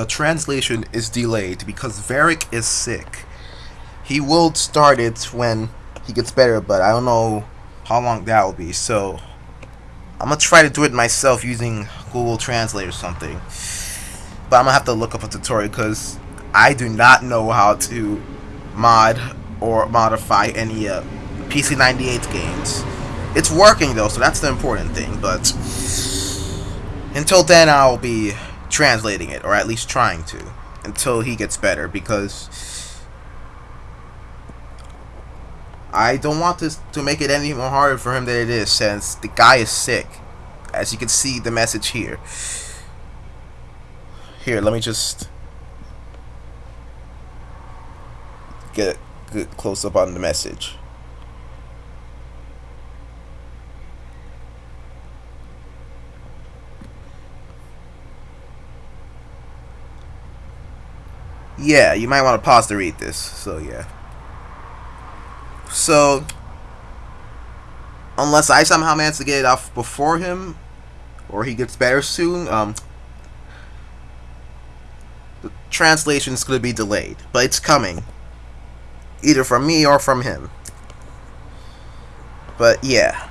the translation is delayed because Varric is sick. He will start it when he gets better, but I don't know how long that will be. So I'm gonna try to do it myself using Google Translate or something. But I'm gonna have to look up a tutorial because I do not know how to mod or modify any uh, PC98 games. It's working though, so that's the important thing. But until then, I'll be translating it, or at least trying to, until he gets better, because I don't want this to make it any more harder for him than it is, since the guy is sick. As you can see the message here. Here, let me just get a good close up on the message. Yeah, you might want to pause to read this. So, yeah. So, unless I somehow manage to get it off before him, or he gets better soon, um, the translation is going to be delayed. But it's coming. Either from me or from him. But, yeah.